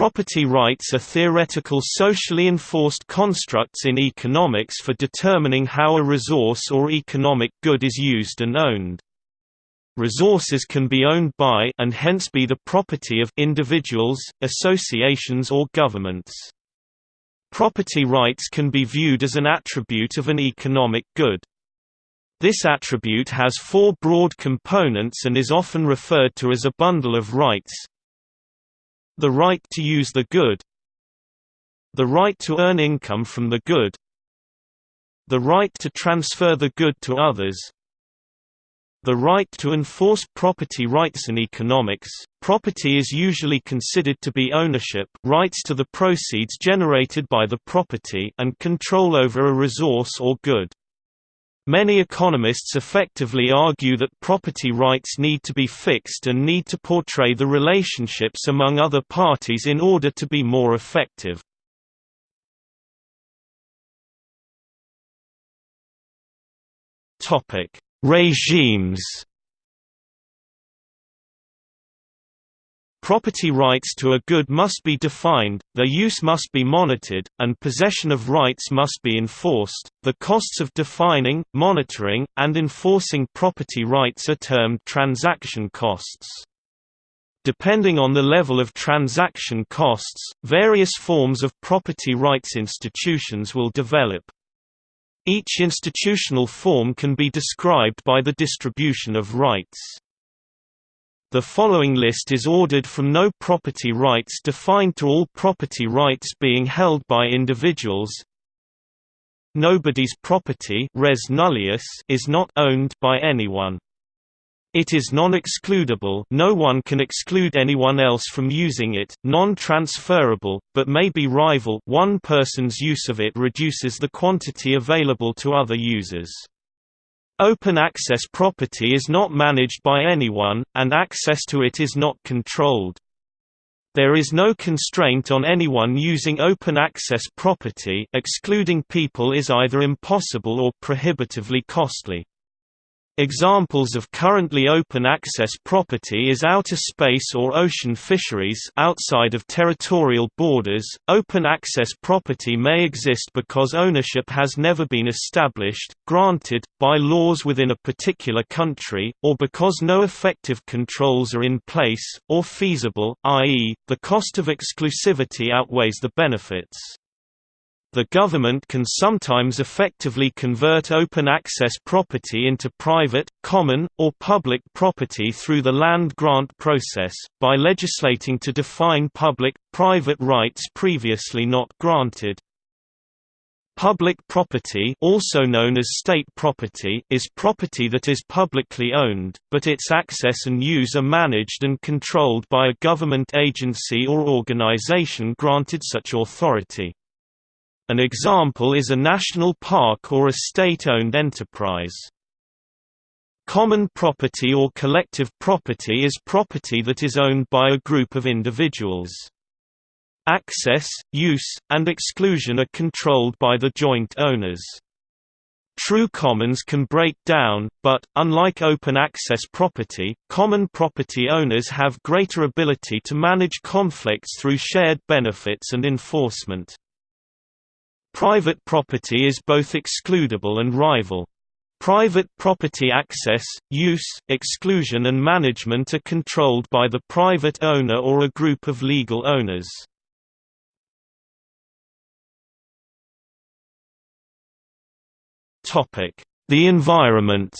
Property rights are theoretical socially enforced constructs in economics for determining how a resource or economic good is used and owned. Resources can be owned by and hence be the property of individuals, associations or governments. Property rights can be viewed as an attribute of an economic good. This attribute has four broad components and is often referred to as a bundle of rights. The right to use the good The right to earn income from the good The right to transfer the good to others the right to enforce property rights in economics, property is usually considered to be ownership rights to the proceeds generated by the property and control over a resource or good. Many economists effectively argue that property rights need to be fixed and need to portray the relationships among other parties in order to be more effective. Regimes Property rights to a good must be defined, their use must be monitored, and possession of rights must be enforced. The costs of defining, monitoring, and enforcing property rights are termed transaction costs. Depending on the level of transaction costs, various forms of property rights institutions will develop. Each institutional form can be described by the distribution of rights. The following list is ordered from no property rights defined to all property rights being held by individuals. Nobody's property res nullius is not owned by anyone. It is non-excludable no one can exclude anyone else from using it, non-transferable, but may be rival one person's use of it reduces the quantity available to other users. Open access property is not managed by anyone, and access to it is not controlled. There is no constraint on anyone using open access property excluding people is either impossible or prohibitively costly. Examples of currently open access property is outer space or ocean fisheries outside of territorial borders. Open access property may exist because ownership has never been established, granted, by laws within a particular country, or because no effective controls are in place, or feasible, i.e., the cost of exclusivity outweighs the benefits. The government can sometimes effectively convert open access property into private, common, or public property through the land grant process, by legislating to define public, private rights previously not granted. Public property also known as state property is property that is publicly owned, but its access and use are managed and controlled by a government agency or organization granted such authority. An example is a national park or a state-owned enterprise. Common property or collective property is property that is owned by a group of individuals. Access, use, and exclusion are controlled by the joint owners. True commons can break down, but, unlike open access property, common property owners have greater ability to manage conflicts through shared benefits and enforcement. Private property is both excludable and rival. Private property access, use, exclusion and management are controlled by the private owner or a group of legal owners. The environment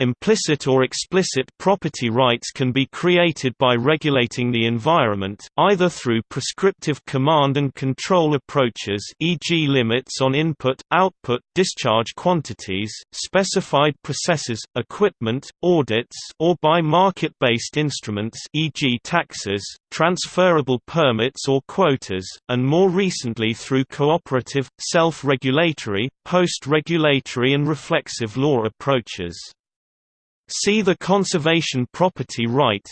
Implicit or explicit property rights can be created by regulating the environment, either through prescriptive command and control approaches e.g. limits on input, output, discharge quantities, specified processes, equipment, audits or by market-based instruments e.g. taxes, transferable permits or quotas, and more recently through cooperative, self-regulatory, post-regulatory and reflexive law approaches. See the conservation property right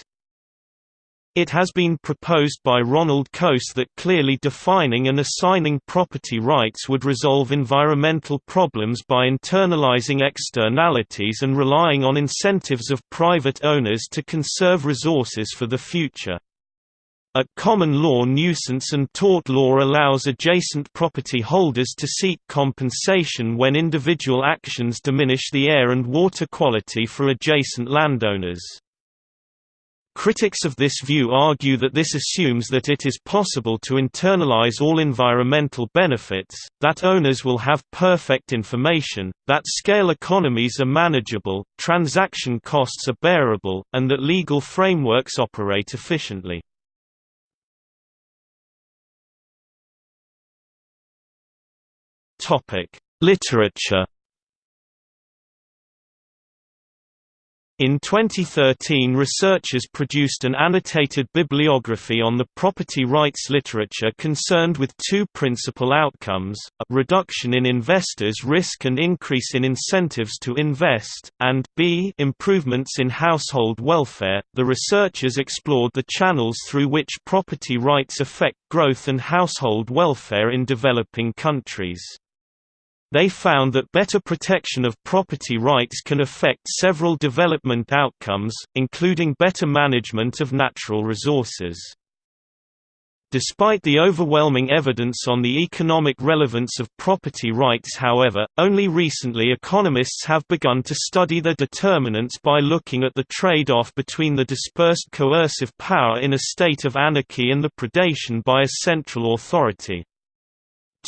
It has been proposed by Ronald Coase that clearly defining and assigning property rights would resolve environmental problems by internalizing externalities and relying on incentives of private owners to conserve resources for the future. At common law nuisance and tort law allows adjacent property holders to seek compensation when individual actions diminish the air and water quality for adjacent landowners. Critics of this view argue that this assumes that it is possible to internalize all environmental benefits, that owners will have perfect information, that scale economies are manageable, transaction costs are bearable, and that legal frameworks operate efficiently. Topic: Literature. In 2013 researchers produced an annotated bibliography on the property rights literature concerned with two principal outcomes, a reduction in investors' risk and increase in incentives to invest, and b improvements in household welfare. The researchers explored the channels through which property rights affect growth and household welfare in developing countries. They found that better protection of property rights can affect several development outcomes, including better management of natural resources. Despite the overwhelming evidence on the economic relevance of property rights however, only recently economists have begun to study their determinants by looking at the trade-off between the dispersed coercive power in a state of anarchy and the predation by a central authority.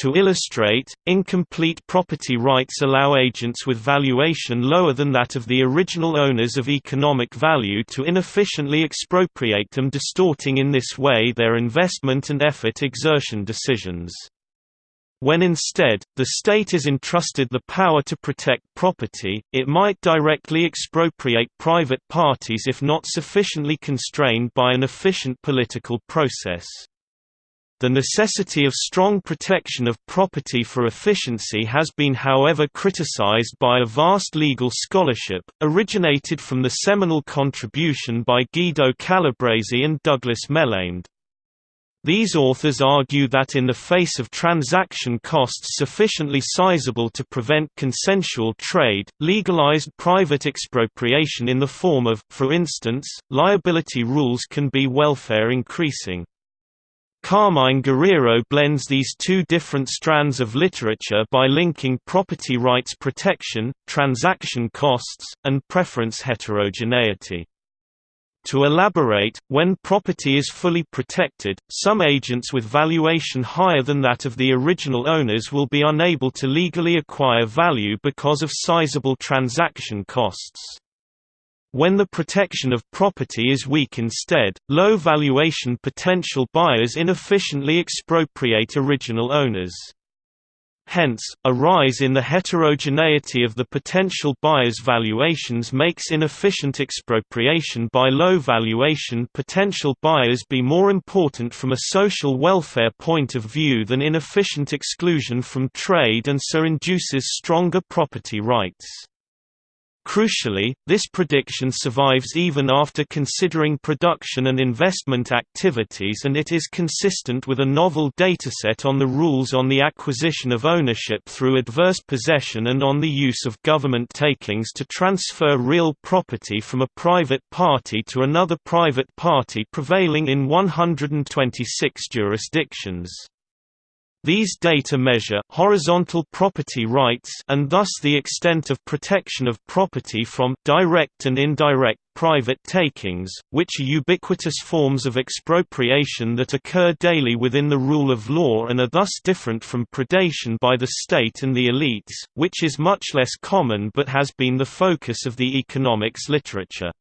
To illustrate, incomplete property rights allow agents with valuation lower than that of the original owners of economic value to inefficiently expropriate them distorting in this way their investment and effort exertion decisions. When instead, the state is entrusted the power to protect property, it might directly expropriate private parties if not sufficiently constrained by an efficient political process. The necessity of strong protection of property for efficiency has been however criticized by a vast legal scholarship, originated from the seminal contribution by Guido Calabresi and Douglas Melamed. These authors argue that in the face of transaction costs sufficiently sizable to prevent consensual trade, legalized private expropriation in the form of, for instance, liability rules can be welfare increasing. Carmine Guerriero blends these two different strands of literature by linking property rights protection, transaction costs, and preference heterogeneity. To elaborate, when property is fully protected, some agents with valuation higher than that of the original owners will be unable to legally acquire value because of sizable transaction costs. When the protection of property is weak instead, low valuation potential buyers inefficiently expropriate original owners. Hence, a rise in the heterogeneity of the potential buyers' valuations makes inefficient expropriation by low valuation potential buyers be more important from a social welfare point of view than inefficient exclusion from trade and so induces stronger property rights. Crucially, this prediction survives even after considering production and investment activities and it is consistent with a novel dataset on the rules on the acquisition of ownership through adverse possession and on the use of government takings to transfer real property from a private party to another private party prevailing in 126 jurisdictions. These data measure horizontal property rights and thus the extent of protection of property from direct and indirect private takings, which are ubiquitous forms of expropriation that occur daily within the rule of law and are thus different from predation by the state and the elites, which is much less common but has been the focus of the economics literature.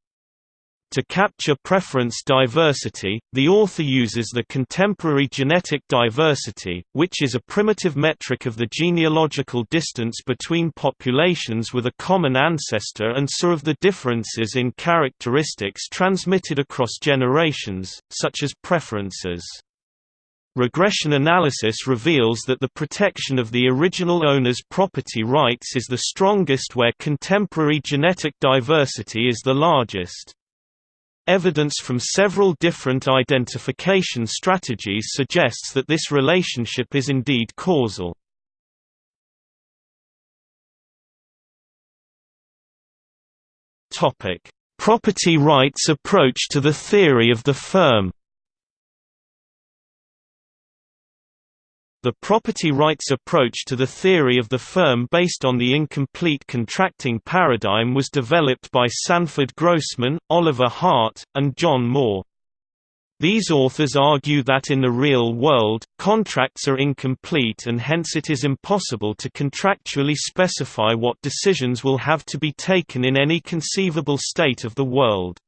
To capture preference diversity, the author uses the contemporary genetic diversity, which is a primitive metric of the genealogical distance between populations with a common ancestor and so of the differences in characteristics transmitted across generations, such as preferences. Regression analysis reveals that the protection of the original owner's property rights is the strongest where contemporary genetic diversity is the largest. Evidence from several different identification strategies suggests that this relationship is indeed causal. Property rights approach to the theory of the firm. The property rights approach to the theory of the firm based on the incomplete contracting paradigm was developed by Sanford Grossman, Oliver Hart, and John Moore. These authors argue that in the real world, contracts are incomplete and hence it is impossible to contractually specify what decisions will have to be taken in any conceivable state of the world.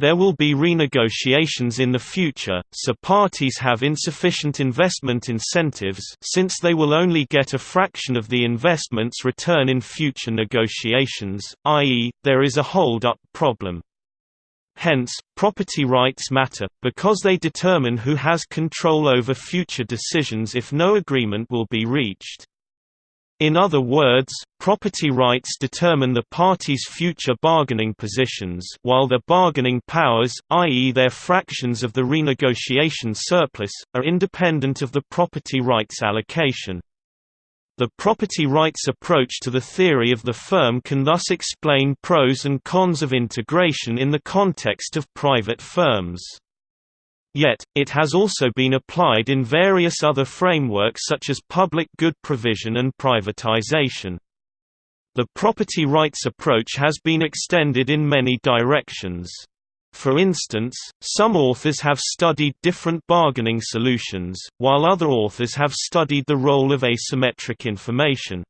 There will be renegotiations in the future, so parties have insufficient investment incentives since they will only get a fraction of the investment's return in future negotiations, i.e., there is a hold-up problem. Hence, property rights matter, because they determine who has control over future decisions if no agreement will be reached. In other words, property rights determine the parties' future bargaining positions while their bargaining powers, i.e. their fractions of the renegotiation surplus, are independent of the property rights allocation. The property rights approach to the theory of the firm can thus explain pros and cons of integration in the context of private firms. Yet, it has also been applied in various other frameworks such as public good provision and privatization. The property rights approach has been extended in many directions. For instance, some authors have studied different bargaining solutions, while other authors have studied the role of asymmetric information.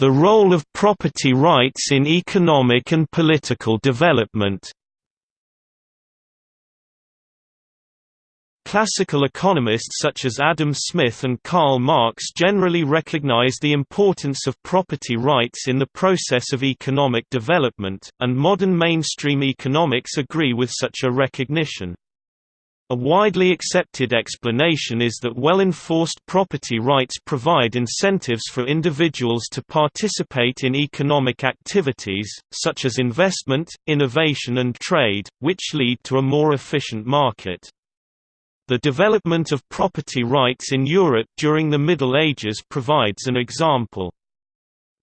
The role of property rights in economic and political development Classical economists such as Adam Smith and Karl Marx generally recognize the importance of property rights in the process of economic development, and modern mainstream economics agree with such a recognition. A widely accepted explanation is that well-enforced property rights provide incentives for individuals to participate in economic activities, such as investment, innovation and trade, which lead to a more efficient market. The development of property rights in Europe during the Middle Ages provides an example.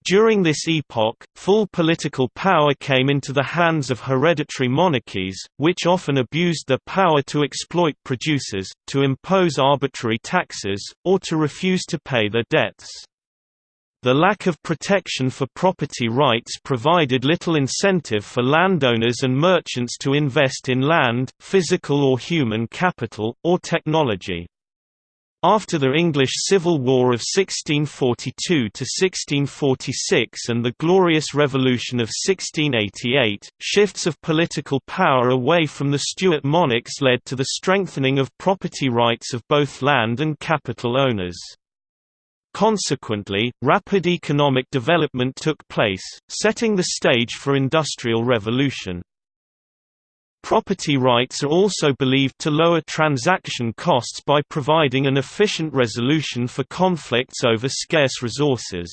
During this epoch, full political power came into the hands of hereditary monarchies, which often abused their power to exploit producers, to impose arbitrary taxes, or to refuse to pay their debts. The lack of protection for property rights provided little incentive for landowners and merchants to invest in land, physical or human capital, or technology. After the English Civil War of 1642–1646 and the Glorious Revolution of 1688, shifts of political power away from the Stuart monarchs led to the strengthening of property rights of both land and capital owners. Consequently, rapid economic development took place, setting the stage for industrial revolution. Property rights are also believed to lower transaction costs by providing an efficient resolution for conflicts over scarce resources.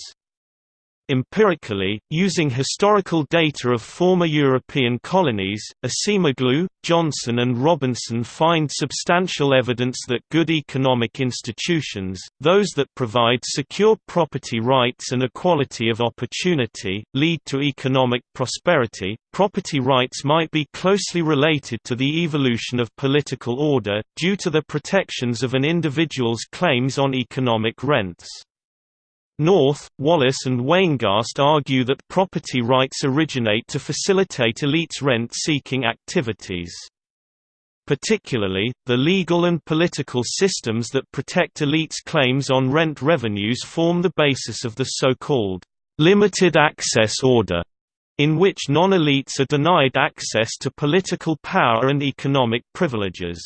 Empirically, using historical data of former European colonies, Acemoglu, Johnson and Robinson find substantial evidence that good economic institutions, those that provide secure property rights and equality of opportunity, lead to economic prosperity. Property rights might be closely related to the evolution of political order, due to the protections of an individual's claims on economic rents. North, Wallace and Weingast argue that property rights originate to facilitate elites' rent-seeking activities. Particularly, the legal and political systems that protect elites' claims on rent revenues form the basis of the so-called limited access order, in which non-elites are denied access to political power and economic privileges.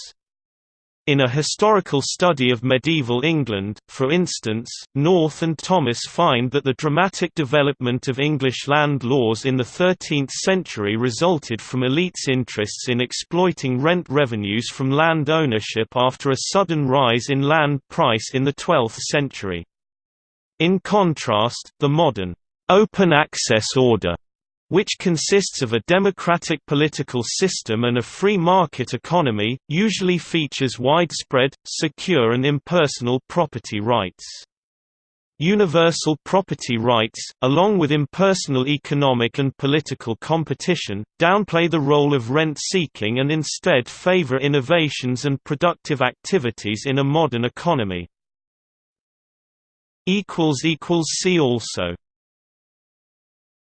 In a historical study of medieval England, for instance, North and Thomas find that the dramatic development of English land laws in the 13th century resulted from elites' interests in exploiting rent revenues from land ownership after a sudden rise in land price in the 12th century. In contrast, the modern, open access order which consists of a democratic political system and a free market economy, usually features widespread, secure and impersonal property rights. Universal property rights, along with impersonal economic and political competition, downplay the role of rent-seeking and instead favor innovations and productive activities in a modern economy. See also